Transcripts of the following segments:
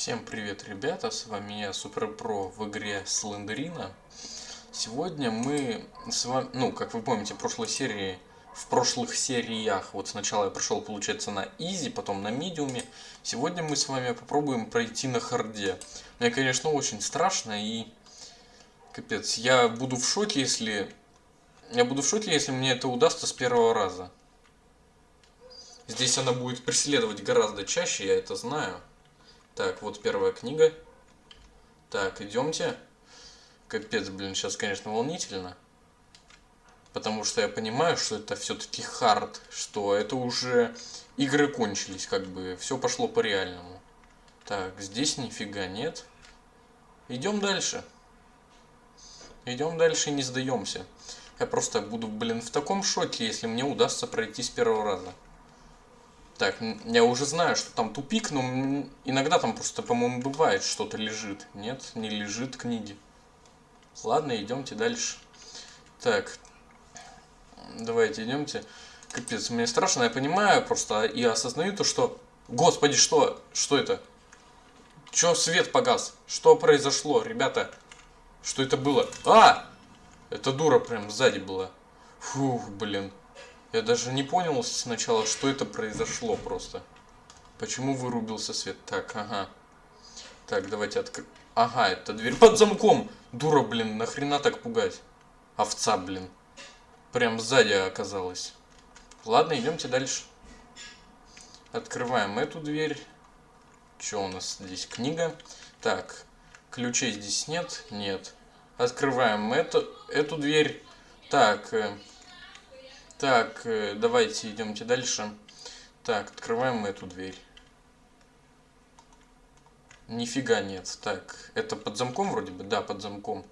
Всем привет, ребята, с вами я, Суперпро в игре Слендерина. Сегодня мы с вами, ну, как вы помните, в прошлой серии, в прошлых сериях, вот сначала я прошел, получается, на easy, потом на medium е. Сегодня мы с вами попробуем пройти на hard е. Мне, конечно, очень страшно и... Капец, я буду в шоке, если... Я буду в шоке, если мне это удастся с первого раза. Здесь она будет преследовать гораздо чаще, я это знаю. Так, вот первая книга. Так, идемте. Капец, блин, сейчас, конечно, волнительно. Потому что я понимаю, что это все-таки хард, что это уже игры кончились, как бы, все пошло по реальному. Так, здесь нифига нет. Идем дальше. Идем дальше и не сдаемся. Я просто буду, блин, в таком шоке, если мне удастся пройти с первого раза. Так, я уже знаю, что там тупик, но иногда там просто, по-моему, бывает что-то лежит. Нет, не лежит книги. Ладно, идемте дальше. Так, давайте идемте. Капец, мне страшно, я понимаю просто и осознаю то, что... Господи, что? Что это? Чё свет погас? Что произошло, ребята? Что это было? А! Это дура прям сзади была. Фух, блин. Я даже не понял сначала, что это произошло просто. Почему вырубился свет? Так, ага. Так, давайте откр... Ага, это дверь под замком. Дура, блин, нахрена так пугать? Овца, блин. Прям сзади оказалась. Ладно, идемте дальше. Открываем эту дверь. Что у нас здесь? Книга. Так, ключей здесь нет? Нет. Открываем эту, эту дверь. Так, э, так, э, давайте идемте дальше. Так, открываем эту дверь. Нифига нет. Так, это под замком вроде бы? Да, под замком.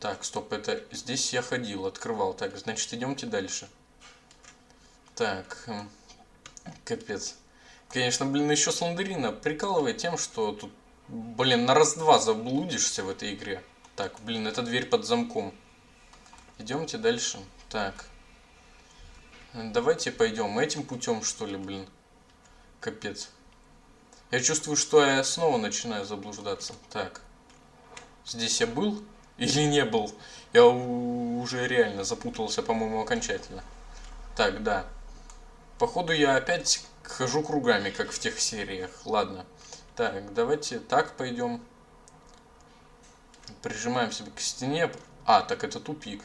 Так, стоп, это здесь я ходил, открывал. Так, значит, идемте дальше. Так, эм, капец. Конечно, блин, еще Слендерина прикалывает тем, что тут, блин, на раз-два заблудишься в этой игре. Так, блин, это дверь под замком. Идемте дальше. Так. Давайте пойдем этим путем, что ли, блин. Капец. Я чувствую, что я снова начинаю заблуждаться. Так. Здесь я был или не был? Я уже реально запутался, по-моему, окончательно. Так, да. Походу я опять хожу кругами, как в тех сериях. Ладно. Так, давайте так пойдем. Прижимаем себя к стене. А, так это тупик.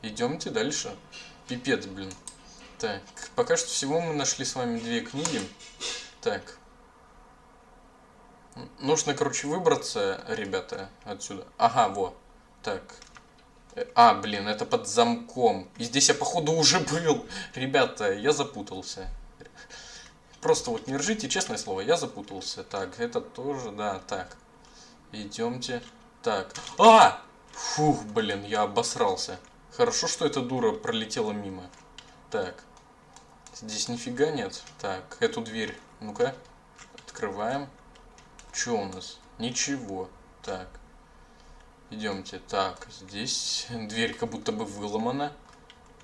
Идемте дальше. Пипец, блин. Так, пока что всего мы нашли с вами две книги. Так. Нужно, короче, выбраться, ребята, отсюда. Ага, во. Так. Э, а, блин, это под замком. И здесь я, походу, уже был. Ребята, я запутался. Просто вот не ржите, честное слово, я запутался. Так, это тоже, да, так. Идемте. Так. А! Фух, блин, я обосрался. Хорошо, что эта дура пролетела мимо. Так. Здесь нифига нет. Так, эту дверь, ну-ка, открываем. Что у нас? Ничего. Так, идемте. Так, здесь дверь как будто бы выломана.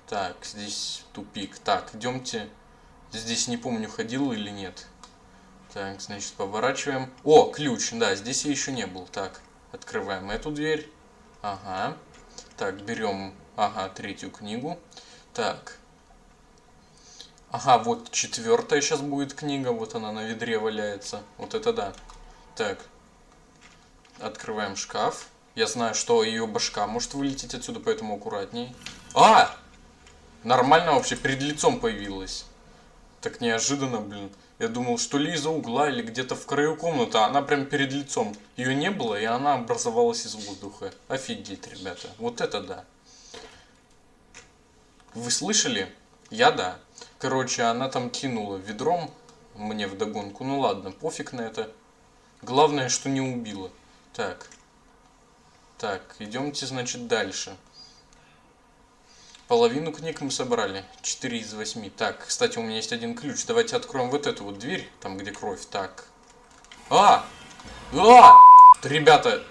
Так, здесь тупик. Так, идемте. Здесь не помню, ходил или нет. Так, значит, поворачиваем. О, ключ, да, здесь я еще не был. Так, открываем эту дверь. Ага. Так, берем, ага, третью книгу. Так, Ага, вот четвертая сейчас будет книга, вот она на ведре валяется. Вот это да. Так. Открываем шкаф. Я знаю, что ее башка может вылететь отсюда, поэтому аккуратней. А! Нормально вообще перед лицом появилась. Так неожиданно, блин. Я думал, что ли из-за угла или где-то в краю комнаты, а она прям перед лицом. Ее не было, и она образовалась из воздуха. Офигеть, ребята. Вот это да. Вы слышали? Я да. Короче, она там кинула ведром мне в догонку. Ну ладно, пофиг на это. Главное, что не убила. Так. Так, идемте, значит, дальше. Половину книг мы собрали. 4 из 8. Так, кстати, у меня есть один ключ. Давайте откроем вот эту вот дверь, там, где кровь. Так. А! А! Ребята!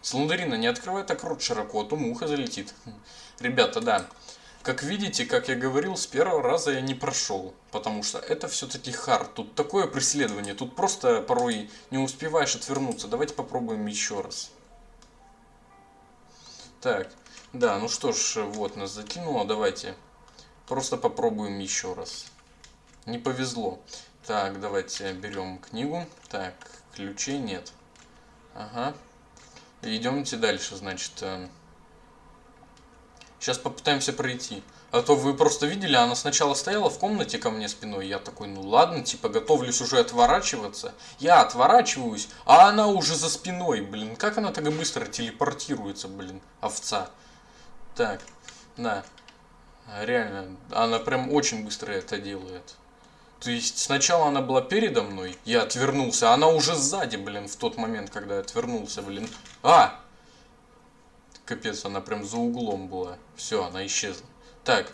Слондарина, не открывай так рот широко, а то муха залетит. Ребята, да. Как видите, как я говорил, с первого раза я не прошел, потому что это все-таки хард. Тут такое преследование, тут просто порой не успеваешь отвернуться. Давайте попробуем еще раз. Так, да, ну что ж, вот нас закинуло, давайте просто попробуем еще раз. Не повезло. Так, давайте берем книгу. Так, ключей нет. Ага. Идемте дальше, значит. Сейчас попытаемся пройти. А то вы просто видели, она сначала стояла в комнате ко мне спиной. Я такой, ну ладно, типа готовлюсь уже отворачиваться. Я отворачиваюсь, а она уже за спиной, блин. Как она так быстро телепортируется, блин, овца. Так, да. Реально, она прям очень быстро это делает. То есть сначала она была передо мной, я отвернулся, а она уже сзади, блин, в тот момент, когда я отвернулся, блин. А! Капец, она прям за углом была. Все, она исчезла. Так.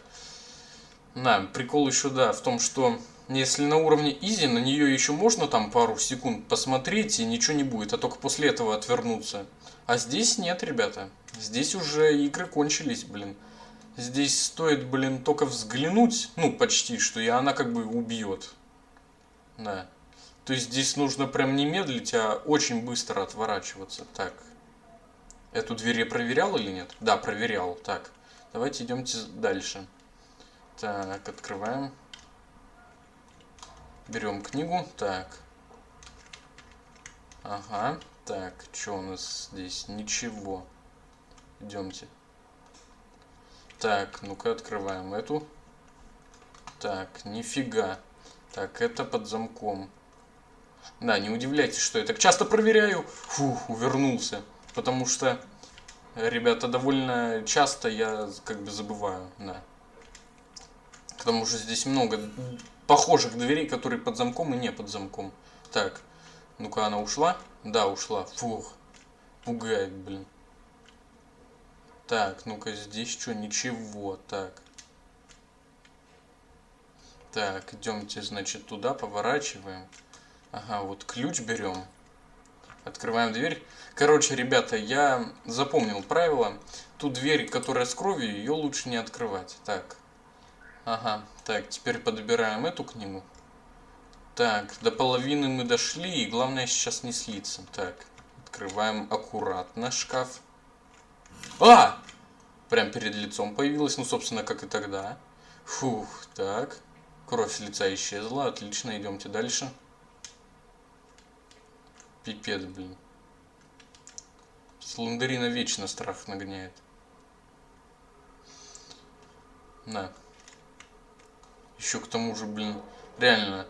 Да, прикол еще, да, в том, что если на уровне изи, на нее еще можно там пару секунд посмотреть и ничего не будет, а только после этого отвернуться. А здесь нет, ребята. Здесь уже игры кончились, блин. Здесь стоит, блин, только взглянуть, ну, почти, что и она как бы убьет. Да. То есть здесь нужно прям не медлить, а очень быстро отворачиваться. Так, Эту дверь я проверял или нет? Да, проверял. Так, давайте идемте дальше. Так, открываем. Берем книгу. Так. Ага. Так, что у нас здесь? Ничего. Идемте. Так, ну-ка открываем эту. Так, нифига. Так, это под замком. Да, не удивляйтесь, что я так часто проверяю. Фух, увернулся. Потому что, ребята, довольно часто я как бы забываю, да. Потому что здесь много похожих дверей, которые под замком и не под замком. Так, ну-ка она ушла? Да, ушла. Фух, пугает, блин. Так, ну-ка здесь что, ничего, так. Так, идемте, значит, туда, поворачиваем. Ага, вот ключ берем. Открываем дверь. Короче, ребята, я запомнил правило. Ту дверь, которая с кровью, ее лучше не открывать. Так. Ага. Так, теперь подбираем эту книгу. Так, до половины мы дошли, и главное сейчас не слиться. Так, открываем аккуратно шкаф. А! Прям перед лицом появилась, ну, собственно, как и тогда. Фух, так. Кровь с лица исчезла, отлично, идемте дальше. Пипец, блин. Слендерина вечно страх нагоняет. На. Еще к тому же, блин, реально,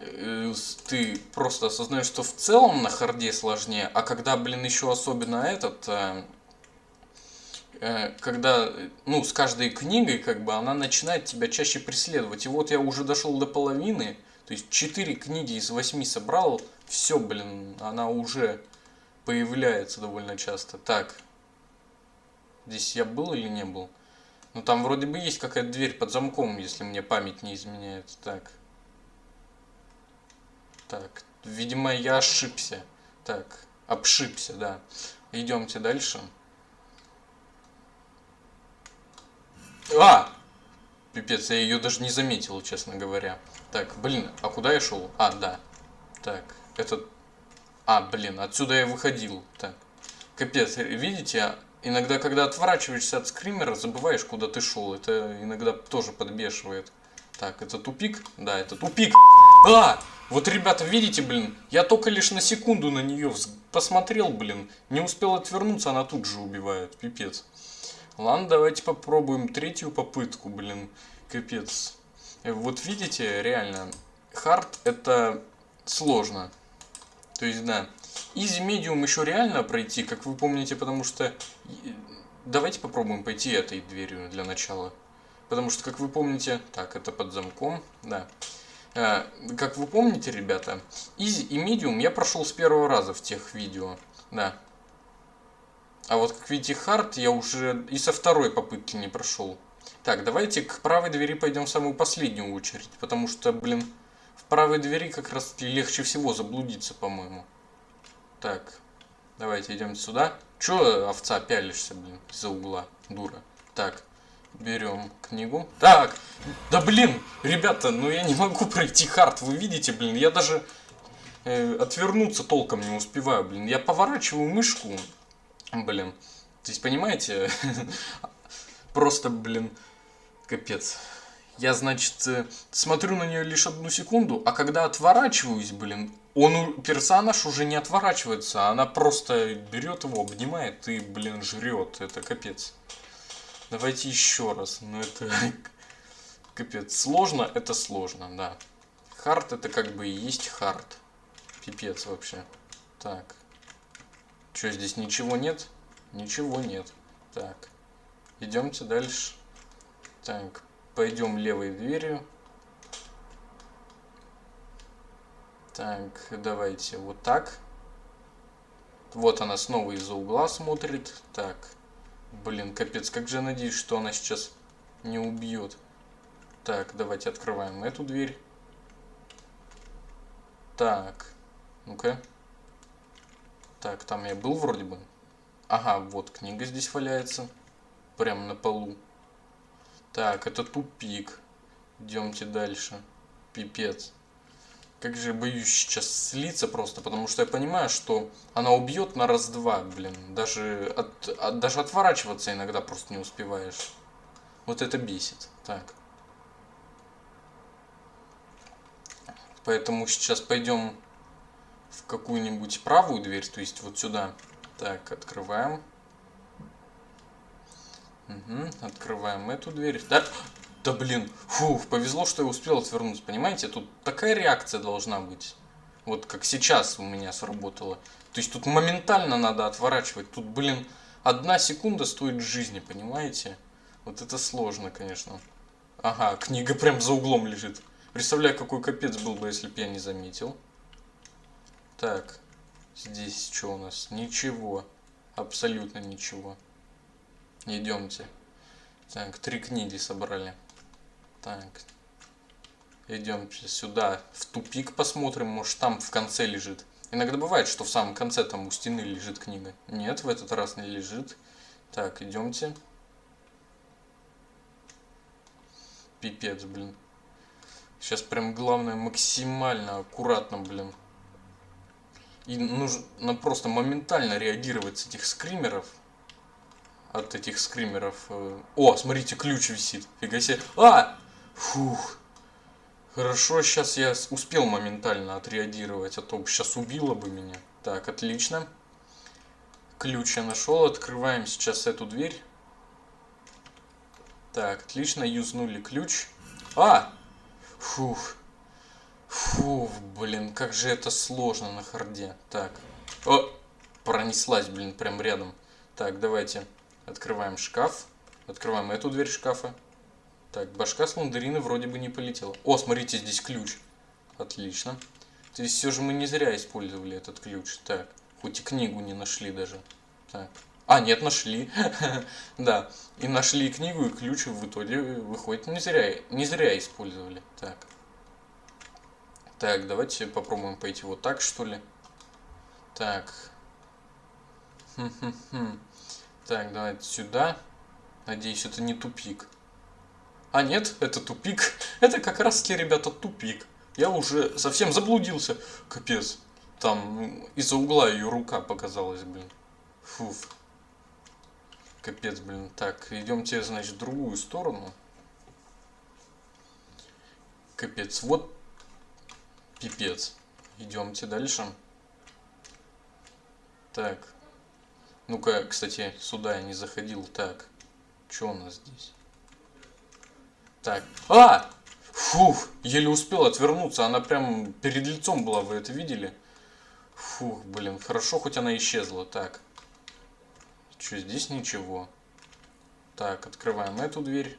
э, ты просто осознаешь, что в целом на харде сложнее, а когда, блин, еще особенно этот, э, э, когда, ну, с каждой книгой, как бы, она начинает тебя чаще преследовать. И вот я уже дошел до половины, то есть 4 книги из 8 собрал, все, блин, она уже появляется довольно часто. Так, здесь я был или не был? Ну там вроде бы есть какая-то дверь под замком, если мне память не изменяет. Так. Так, видимо я ошибся. Так, обшибся, да. Идемте дальше. А! Пипец, я ее даже не заметил, честно говоря. Так, блин, а куда я шел? А, да. Так, этот... А, блин, отсюда я выходил. Так, капец, видите, иногда, когда отворачиваешься от скримера, забываешь, куда ты шел. Это иногда тоже подбешивает. Так, это тупик? Да, это тупик. А! Вот, ребята, видите, блин, я только лишь на секунду на нее посмотрел, блин. Не успел отвернуться, она тут же убивает. Пипец. Ладно, давайте попробуем третью попытку, блин. Капец. Вот видите, реально, hard это сложно. То есть, да. Easy medium еще реально пройти, как вы помните, потому что... Давайте попробуем пойти этой дверью для начала. Потому что, как вы помните... Так, это под замком, да. А, как вы помните, ребята, easy и medium я прошел с первого раза в тех видео. Да. А вот, как видите, hard я уже и со второй попытки не прошел. Так, давайте к правой двери пойдем в самую последнюю очередь, потому что, блин, в правой двери как раз легче всего заблудиться, по-моему. Так, давайте идем сюда. Чё, овца, пялишься, блин, из-за угла, дура. Так, Берем книгу. Так, да блин, ребята, ну я не могу пройти хард, вы видите, блин, я даже э, отвернуться толком не успеваю, блин. Я поворачиваю мышку, блин. Здесь понимаете, просто, блин, капец. Я, значит, э, смотрю на нее лишь одну секунду, а когда отворачиваюсь, блин, он, персонаж уже не отворачивается, а она просто берет его, обнимает и, блин, жрет. Это капец. Давайте еще раз. Ну это капец. Сложно, это сложно, да. Хард это как бы и есть хард. Пипец вообще. Так. Что, здесь ничего нет? Ничего нет. Так. Идемте дальше. Так, пойдем левой дверью. Так, давайте вот так. Вот она снова из-за угла смотрит. Так. Блин, капец, как же я надеюсь, что она сейчас не убьет. Так, давайте открываем эту дверь. Так. Ну-ка. Так, там я был вроде бы. Ага, вот книга здесь валяется. Прямо на полу. Так, это тупик. Идемте дальше. Пипец. Как же я боюсь сейчас слиться просто, потому что я понимаю, что она убьет на раз-два, блин. Даже, от, от, даже отворачиваться иногда просто не успеваешь. Вот это бесит. Так. Поэтому сейчас пойдем в какую-нибудь правую дверь, то есть вот сюда. Так, открываем. Угу, открываем эту дверь. Да, да блин, фух, повезло, что я успел отвернуться, понимаете? Тут такая реакция должна быть. Вот как сейчас у меня сработало. То есть тут моментально надо отворачивать. Тут, блин, одна секунда стоит жизни, понимаете? Вот это сложно, конечно. Ага, книга прям за углом лежит. Представляю, какой капец был бы, если бы я не заметил. Так, здесь что у нас? Ничего. Абсолютно ничего. Идемте. Так, три книги собрали. Так. Идемте сюда, в тупик посмотрим, может там в конце лежит. Иногда бывает, что в самом конце там у стены лежит книга. Нет, в этот раз не лежит. Так, идемте. Пипец, блин. Сейчас прям главное максимально аккуратно, блин. И нужно просто моментально реагировать с этих скримеров. От этих скримеров. Э, о, смотрите, ключ висит. Фига себе. А! Фух. Хорошо, сейчас я успел моментально отреагировать, а то сейчас убило бы меня. Так, отлично. Ключ я нашел. Открываем сейчас эту дверь. Так, отлично, юзнули ключ. А! Фух. Фух, блин, как же это сложно на харде. Так. О! Пронеслась, блин, прям рядом. Так, давайте. Открываем шкаф. Открываем эту дверь шкафа. Так, башка с мандарина вроде бы не полетела. О, смотрите, здесь ключ. Отлично. То есть все же мы не зря использовали этот ключ. Так, хоть и книгу не нашли даже. Так. А, нет, нашли. да. И нашли книгу, и ключ в итоге выходит не зря, не зря использовали. Так. Так, давайте попробуем пойти вот так, что ли. Так. Так, давайте сюда. Надеюсь, это не тупик. А нет, это тупик. Это как раз таки, ребята, тупик. Я уже совсем заблудился. Капец. Там из-за угла ее рука показалась, блин. Фуф. Капец, блин. Так, идемте, значит, в другую сторону. Капец. Вот пипец. Идемте дальше. Так. Ну-ка, кстати, сюда я не заходил. Так. Что у нас здесь? Так. А! Фух, еле успел отвернуться. Она прям перед лицом была, вы это видели? Фух, блин, хорошо, хоть она исчезла. Так. Что, здесь ничего. Так, открываем эту дверь.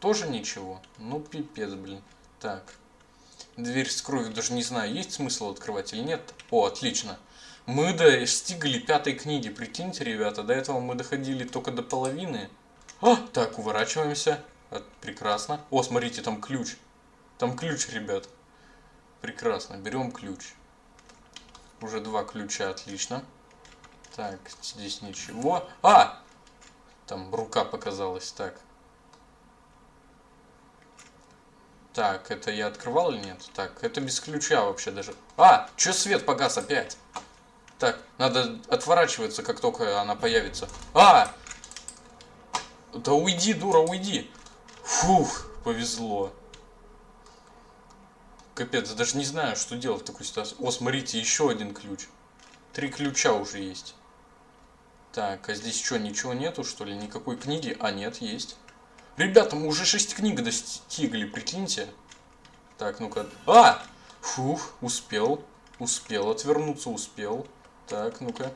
Тоже ничего. Ну, пипец, блин. Так. Дверь с кровью даже не знаю, есть смысл открывать или нет. О, отлично. Мы достигли пятой книги, прикиньте, ребята, до этого мы доходили только до половины. А, так, уворачиваемся. Э, прекрасно. О, смотрите, там ключ. Там ключ, ребят. Прекрасно, берем ключ. Уже два ключа, отлично. Так, здесь ничего. А! Там рука показалась, так. Так, это я открывал или нет? Так, это без ключа вообще даже. А, что свет погас опять? Так, надо отворачиваться, как только она появится. А! Да уйди, дура, уйди. Фух, повезло. Капец, даже не знаю, что делать в такой ситуации. О, смотрите, еще один ключ. Три ключа уже есть. Так, а здесь что, ничего нету, что ли? Никакой книги? А, нет, есть. Ребята, мы уже 6 книг достигли, прикиньте. Так, ну-ка. А! Фух, успел. Успел отвернуться, успел. Так, ну-ка.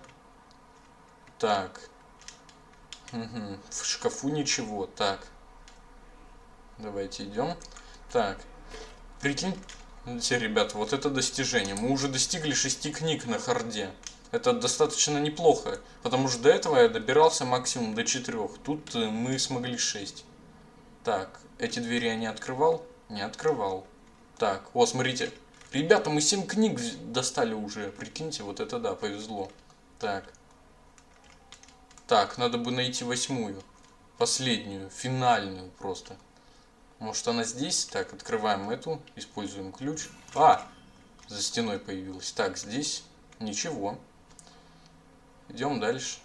Так. Угу. В шкафу ничего. Так. Давайте идем. Так. Прикиньте, ребята, вот это достижение. Мы уже достигли 6 книг на харде. Это достаточно неплохо, потому что до этого я добирался максимум до 4. Тут э, мы смогли 6. Так, эти двери я не открывал? Не открывал. Так, о, смотрите. Ребята, мы 7 книг достали уже. Прикиньте, вот это да, повезло. Так. Так, надо бы найти восьмую. Последнюю, финальную просто. Может она здесь? Так, открываем эту, используем ключ. А! За стеной появилась. Так, здесь ничего. Идем дальше.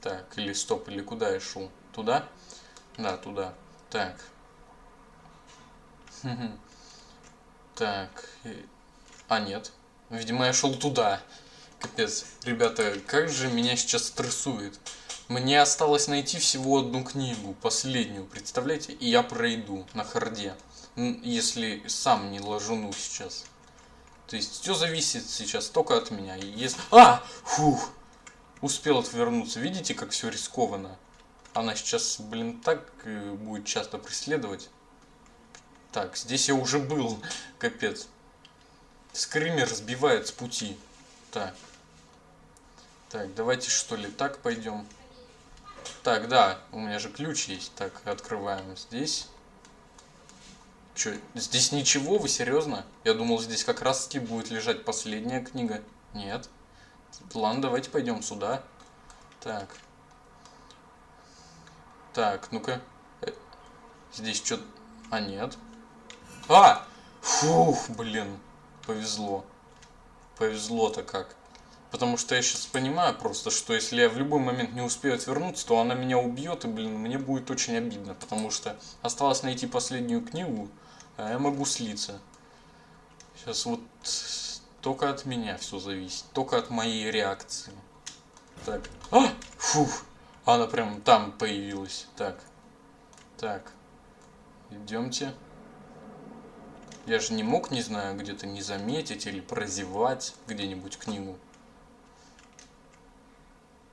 Так, или стоп, или куда я шел? Туда? Да, туда. Так. Так. А, нет. Видимо, я шел туда. Капец. Ребята, как же меня сейчас стрессует. Мне осталось найти всего одну книгу, последнюю, представляете? И я пройду на харде. Если сам не ложуну сейчас. То есть все зависит сейчас только от меня. Если... А! Фух! Успел отвернуться. Видите, как все рискованно? Она сейчас, блин, так э, будет часто преследовать. Так, здесь я уже был. Капец. Скример сбивает с пути. Так. Так, давайте что ли так пойдем. Так, да, у меня же ключ есть. Так, открываем здесь. Че, здесь ничего? Вы серьезно? Я думал, здесь как раз таки будет лежать последняя книга. Нет. Ладно, давайте пойдем сюда. Так. Так, ну-ка. Э, здесь что... А, нет. А! Фух, блин. Повезло. Повезло-то как. Потому что я сейчас понимаю просто, что если я в любой момент не успею отвернуться, то она меня убьет, и, блин, мне будет очень обидно. Потому что осталось найти последнюю книгу, а я могу слиться. Сейчас вот только от меня все зависит. Только от моей реакции. Так. А! Фух. Она прям там появилась. Так. Так. Идемте. Я же не мог, не знаю, где-то не заметить или прозевать где-нибудь книгу.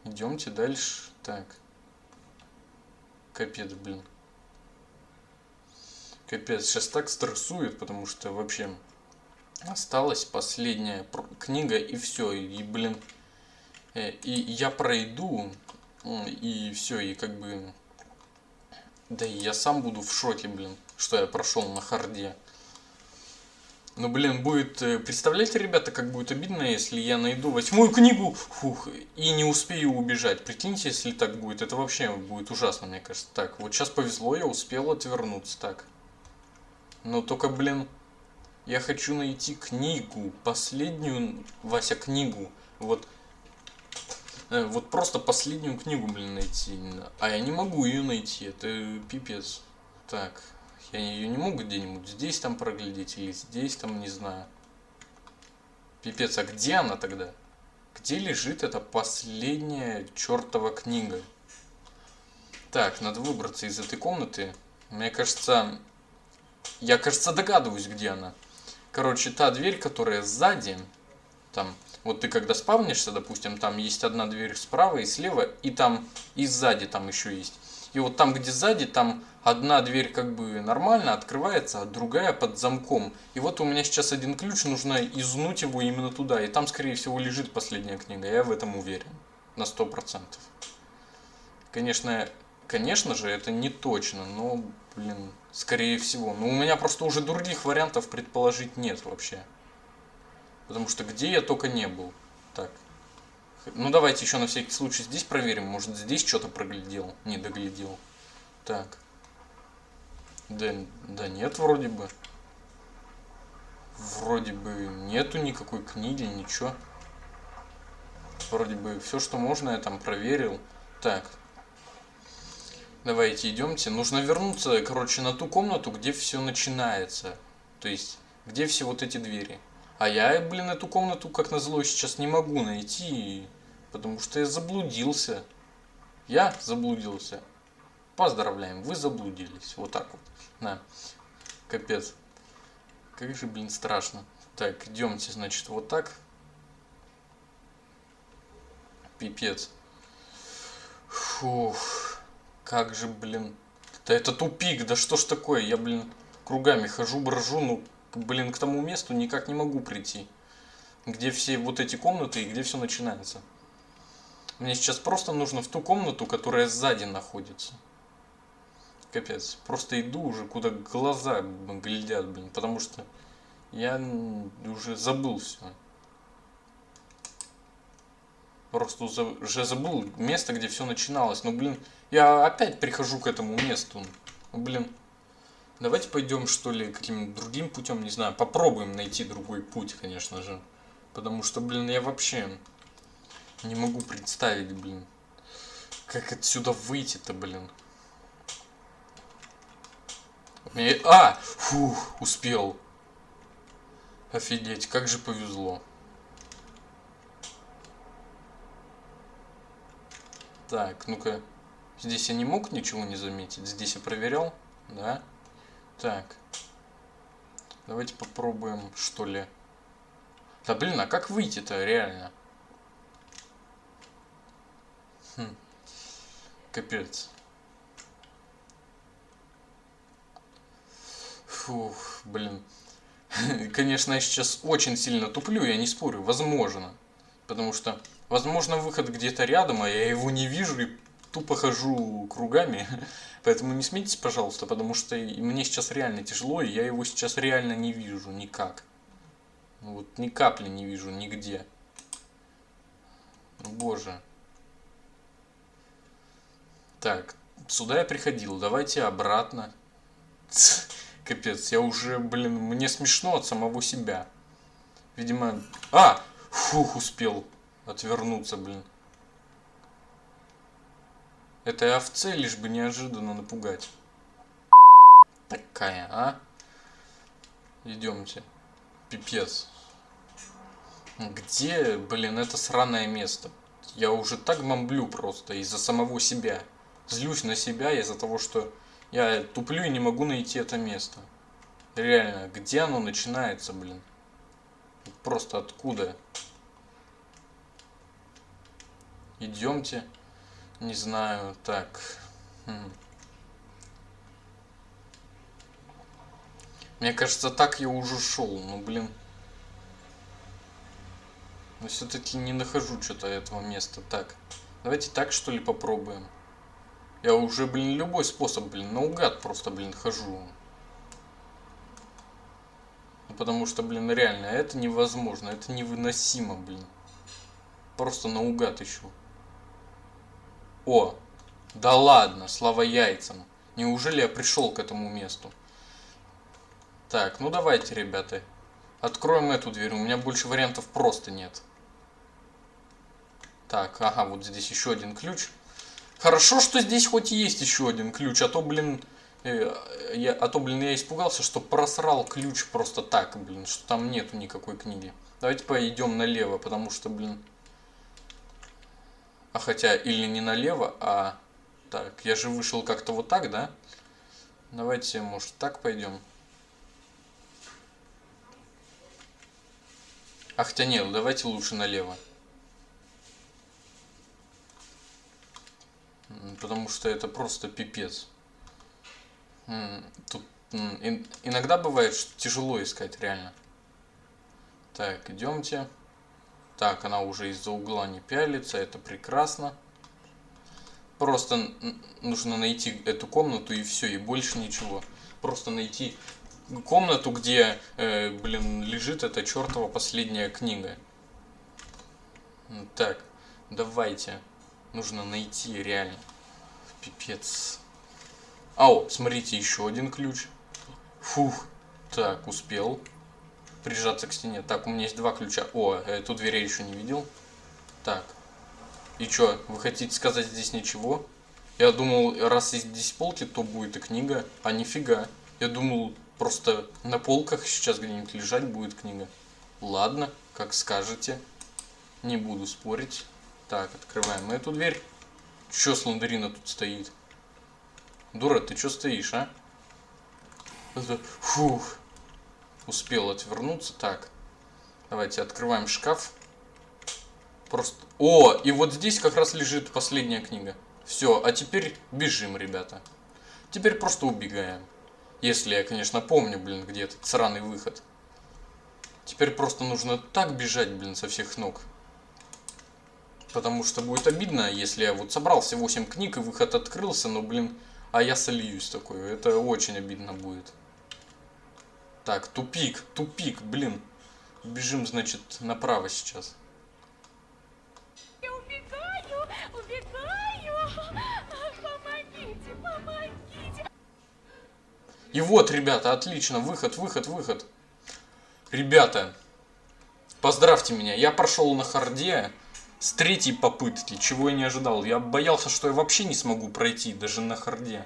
Идемте дальше. Так. Капец, блин. Капец, сейчас так стрессует, потому что вообще осталась последняя книга и все. И, блин, э, и я пройду и все, и как бы... Да и я сам буду в шоке, блин, что я прошел на харде. Ну, блин, будет... Э, представляете, ребята, как будет обидно, если я найду восьмую книгу, фух, и не успею убежать. Прикиньте, если так будет. Это вообще будет ужасно, мне кажется. Так, вот сейчас повезло, я успел отвернуться. Так. Но только, блин, я хочу найти книгу. Последнюю, Вася, книгу. Вот Э, вот просто последнюю книгу, блин, найти. А я не могу ее найти, это пипец. Так, я ее не могу где-нибудь здесь там проглядеть или здесь там, не знаю. Пипец, а где она тогда? Где лежит эта последняя чертова книга? Так, надо выбраться из этой комнаты. Мне кажется, я, кажется, догадываюсь, где она. Короче, та дверь, которая сзади, там, вот ты когда спавнишься, допустим, там есть одна дверь справа и слева, и там и сзади там еще есть. И вот там, где сзади, там одна дверь как бы нормально открывается, а другая под замком. И вот у меня сейчас один ключ, нужно изнуть его именно туда. И там, скорее всего, лежит последняя книга. Я в этом уверен. На сто процентов. Конечно, конечно же, это не точно, но, блин, скорее всего. Но у меня просто уже других вариантов предположить нет вообще. Потому что где я только не был. Так. Ну давайте еще на всякий случай здесь проверим. Может здесь что-то проглядел, не доглядел. Так. Да, да нет, вроде бы. Вроде бы нету никакой книги, ничего. Вроде бы все, что можно, я там проверил. Так. Давайте идемте. Нужно вернуться, короче, на ту комнату, где все начинается. То есть, где все вот эти двери. А я, блин, эту комнату, как назло, сейчас не могу найти, потому что я заблудился. Я заблудился. Поздравляем, вы заблудились. Вот так вот. На. Капец. Как же, блин, страшно. Так, идемте, значит, вот так. Пипец. Фух. Как же, блин. Да это тупик, да что ж такое? Я, блин, кругами хожу, брожу, ну, блин, к тому месту никак не могу прийти. Где все вот эти комнаты и где все начинается. Мне сейчас просто нужно в ту комнату, которая сзади находится. Капец. Просто иду уже, куда глаза глядят, блин. Потому что я уже забыл все. Просто уже забыл место, где все начиналось. Но, блин, я опять прихожу к этому месту. Ну, блин. Давайте пойдем, что ли, каким-нибудь другим путем, не знаю. Попробуем найти другой путь, конечно же. Потому что, блин, я вообще не могу представить, блин. Как отсюда выйти-то, блин. А! Фух, успел. Офигеть, как же повезло. Так, ну-ка. Здесь я не мог ничего не заметить. Здесь я проверял, да? Так. Давайте попробуем, что ли. Да блин, а как выйти-то реально? Хм. Капец. Фух, блин. Конечно, я сейчас очень сильно туплю, я не спорю, возможно. Потому что, возможно, выход где-то рядом, а я его не вижу и тупо хожу кругами. Поэтому не смейтесь, пожалуйста, потому что мне сейчас реально тяжело, и я его сейчас реально не вижу никак. Вот ни капли не вижу нигде. Боже. Так, сюда я приходил, давайте обратно. Капец, я уже, блин, мне смешно от самого себя. Видимо... А! Фух, успел отвернуться, блин. Этой овце лишь бы неожиданно напугать. Такая, а? Идемте. Пипец. Где, блин, это сраное место? Я уже так мамблю просто из-за самого себя. Злюсь на себя из-за того, что я туплю и не могу найти это место. Реально, где оно начинается, блин? Просто откуда? Идемте. Не знаю, так. Хм. Мне кажется, так я уже шел, ну блин. Но все-таки не нахожу что-то этого места. Так, давайте так что ли попробуем. Я уже, блин, любой способ, блин, наугад просто, блин, хожу. Ну, потому что, блин, реально, это невозможно, это невыносимо, блин. Просто наугад ищу. О, да ладно, слава яйцам. Неужели я пришел к этому месту? Так, ну давайте, ребята. Откроем эту дверь, у меня больше вариантов просто нет. Так, ага, вот здесь еще один ключ. Хорошо, что здесь хоть есть еще один ключ, а то, блин, э, я, а то, блин, я испугался, что просрал ключ просто так, блин, что там нету никакой книги. Давайте пойдем налево, потому что, блин... А хотя, или не налево, а... Так, я же вышел как-то вот так, да? Давайте, может, так пойдем. А хотя нет, давайте лучше налево. потому что это просто пипец. Тут иногда бывает, что тяжело искать реально. Так, идемте. Так, она уже из-за угла не пялится, это прекрасно. Просто нужно найти эту комнату и все, и больше ничего. Просто найти комнату, где, э, блин, лежит эта чертова последняя книга. Так, давайте. Нужно найти реально. Пипец. Ау, смотрите, еще один ключ. Фух. Так, успел прижаться к стене. Так, у меня есть два ключа. О, эту дверь я еще не видел. Так. И что, вы хотите сказать здесь ничего? Я думал, раз здесь полки, то будет и книга. А нифига. Я думал, просто на полках сейчас где-нибудь лежать будет книга. Ладно, как скажете. Не буду спорить. Так, открываем эту дверь. Чё Сландерина тут стоит? Дура, ты чё стоишь, а? Фух. Успел отвернуться. Так. Давайте открываем шкаф. Просто... О, и вот здесь как раз лежит последняя книга. Все, а теперь бежим, ребята. Теперь просто убегаем. Если я, конечно, помню, блин, где этот сраный выход. Теперь просто нужно так бежать, блин, со всех ног. Потому что будет обидно, если я вот собрал все 8 книг и выход открылся, но, блин, а я сольюсь такой. Это очень обидно будет. Так, тупик, тупик, блин. Бежим, значит, направо сейчас. Я убегаю, убегаю. Помогите, помогите. И вот, ребята, отлично, выход, выход, выход. Ребята, поздравьте меня, я прошел на hard е с третьей попытки, чего я не ожидал. Я боялся, что я вообще не смогу пройти, даже на hard е.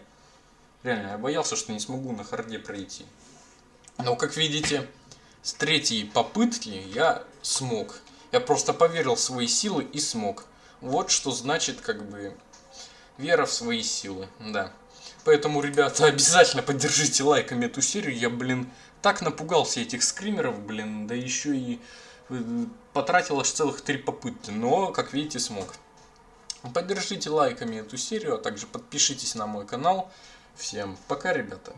Реально, я боялся, что не смогу на hard е пройти. Но, как видите, с третьей попытки я смог. Я просто поверил в свои силы и смог. Вот что значит, как бы, вера в свои силы, да. Поэтому, ребята, обязательно поддержите лайками эту серию. Я, блин, так напугался этих скримеров, блин, да еще и э, потратил аж целых три попытки. Но, как видите, смог. Поддержите лайками эту серию, а также подпишитесь на мой канал. Всем пока, ребята.